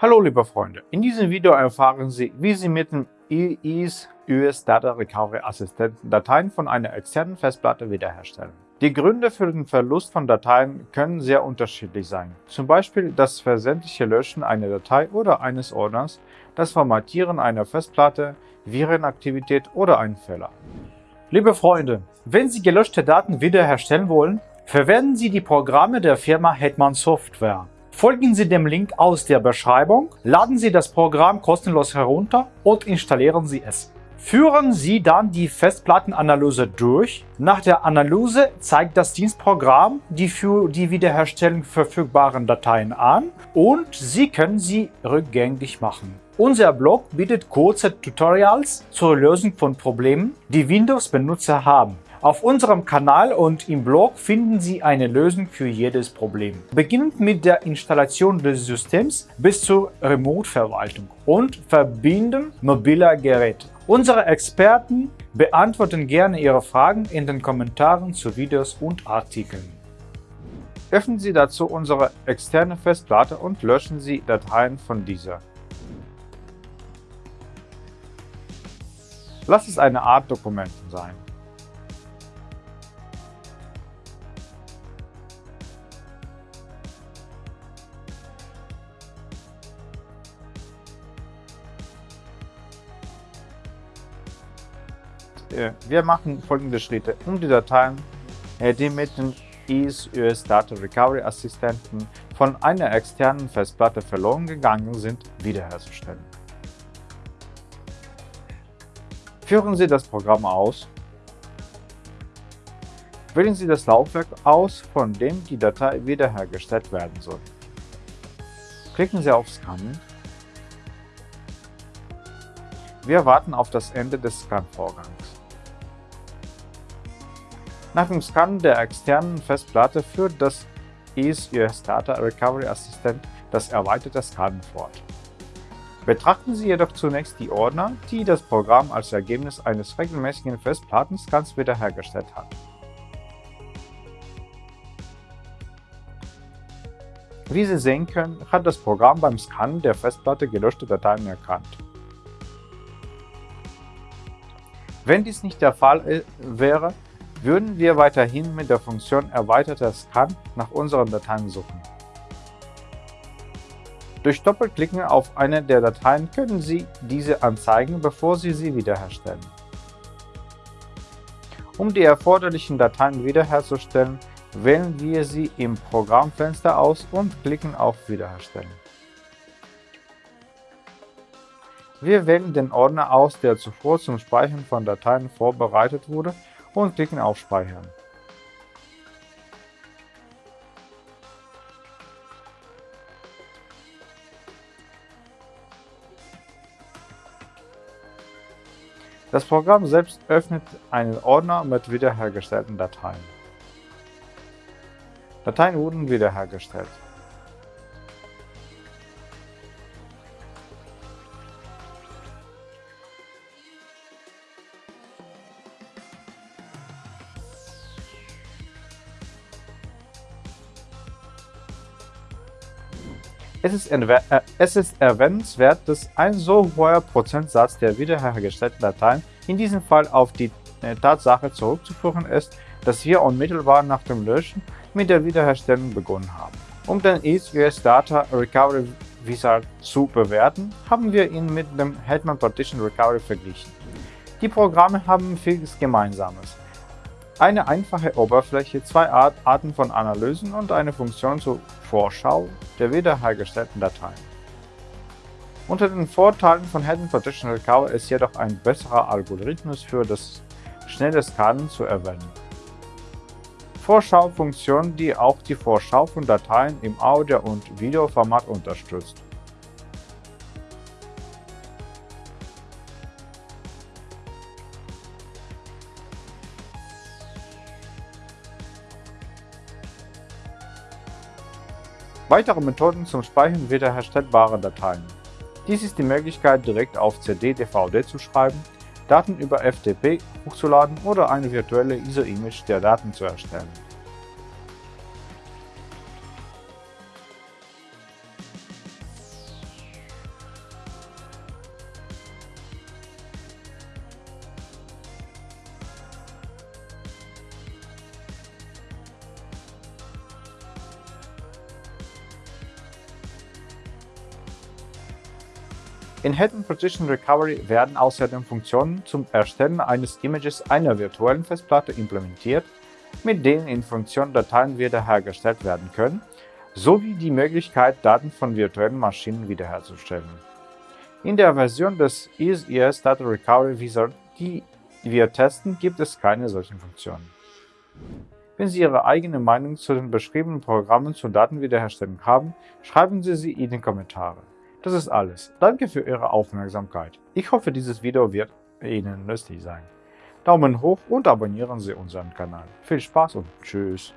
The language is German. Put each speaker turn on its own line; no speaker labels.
Hallo liebe Freunde, in diesem Video erfahren Sie, wie Sie mit dem EASE US Data Recovery Assistenten Dateien von einer externen Festplatte wiederherstellen. Die Gründe für den Verlust von Dateien können sehr unterschiedlich sein, zum Beispiel das versendliche Löschen einer Datei oder eines Ordners, das Formatieren einer Festplatte, Virenaktivität oder ein Fehler. Liebe Freunde, wenn Sie gelöschte Daten wiederherstellen wollen, verwenden Sie die Programme der Firma Hetman Software. Folgen Sie dem Link aus der Beschreibung, laden Sie das Programm kostenlos herunter und installieren Sie es. Führen Sie dann die Festplattenanalyse durch. Nach der Analyse zeigt das Dienstprogramm die für die Wiederherstellung verfügbaren Dateien an und Sie können sie rückgängig machen. Unser Blog bietet kurze Tutorials zur Lösung von Problemen, die Windows-Benutzer haben. Auf unserem Kanal und im Blog finden Sie eine Lösung für jedes Problem. Beginnend mit der Installation des Systems bis zur Remote-Verwaltung und Verbinden mobiler Geräte. Unsere Experten beantworten gerne Ihre Fragen in den Kommentaren zu Videos und Artikeln. Öffnen Sie dazu unsere externe Festplatte und löschen Sie Dateien von dieser. Lass es eine Art Dokumenten sein. Wir machen folgende Schritte, um die Dateien, äh, die mit dem EASE US Data Recovery Assistenten von einer externen Festplatte verloren gegangen sind, wiederherzustellen. Führen Sie das Programm aus. Wählen Sie das Laufwerk aus, von dem die Datei wiederhergestellt werden soll. Klicken Sie auf Scannen. Wir warten auf das Ende des Scan-Vorgangs. Nach dem Scannen der externen Festplatte führt das EASE US Data Recovery Assistant das erweiterte Scannen fort. Betrachten Sie jedoch zunächst die Ordner, die das Programm als Ergebnis eines regelmäßigen Festplattenscans wiederhergestellt hat. Wie Sie sehen können, hat das Programm beim Scannen der Festplatte gelöschte Dateien erkannt. Wenn dies nicht der Fall äh, wäre, würden wir weiterhin mit der Funktion erweiterter Scan nach unseren Dateien suchen. Durch Doppelklicken auf eine der Dateien können Sie diese anzeigen, bevor Sie sie wiederherstellen. Um die erforderlichen Dateien wiederherzustellen, wählen wir sie im Programmfenster aus und klicken auf Wiederherstellen. Wir wählen den Ordner aus, der zuvor zum Speichern von Dateien vorbereitet wurde und klicken auf Speichern. Das Programm selbst öffnet einen Ordner mit wiederhergestellten Dateien. Dateien wurden wiederhergestellt. Es ist, äh, es ist erwähnenswert, dass ein so hoher Prozentsatz der wiederhergestellten Dateien in diesem Fall auf die äh, Tatsache zurückzuführen ist, dass wir unmittelbar nach dem Löschen mit der Wiederherstellung begonnen haben. Um den EASE Data Recovery Wizard zu bewerten, haben wir ihn mit dem Hetman Partition Recovery verglichen. Die Programme haben vieles Gemeinsames. Eine einfache Oberfläche, zwei Arten von Analysen und eine Funktion zur Vorschau der wiederhergestellten Dateien. Unter den Vorteilen von Hidden Partition Recovery ist jedoch ein besserer Algorithmus für das schnelle Scannen zu erwähnen. Vorschau-Funktion, die auch die Vorschau von Dateien im Audio- und Videoformat unterstützt. Weitere Methoden zum Speichern wiederherstellbarer Dateien. Dies ist die Möglichkeit, direkt auf CD-DVD zu schreiben, Daten über FTP hochzuladen oder eine virtuelle ISO-Image der Daten zu erstellen. In Hidden Partition Recovery werden außerdem Funktionen zum Erstellen eines Images einer virtuellen Festplatte implementiert, mit denen in Funktion Dateien wiederhergestellt werden können, sowie die Möglichkeit, Daten von virtuellen Maschinen wiederherzustellen. In der Version des EaseES Data Recovery Wizard, die wir testen, gibt es keine solchen Funktionen. Wenn Sie Ihre eigene Meinung zu den beschriebenen Programmen zur Datenwiederherstellung haben, schreiben Sie sie in die Kommentare. Das ist alles. Danke für Ihre Aufmerksamkeit. Ich hoffe, dieses Video wird Ihnen nützlich sein. Daumen hoch und abonnieren Sie unseren Kanal. Viel Spaß und Tschüss.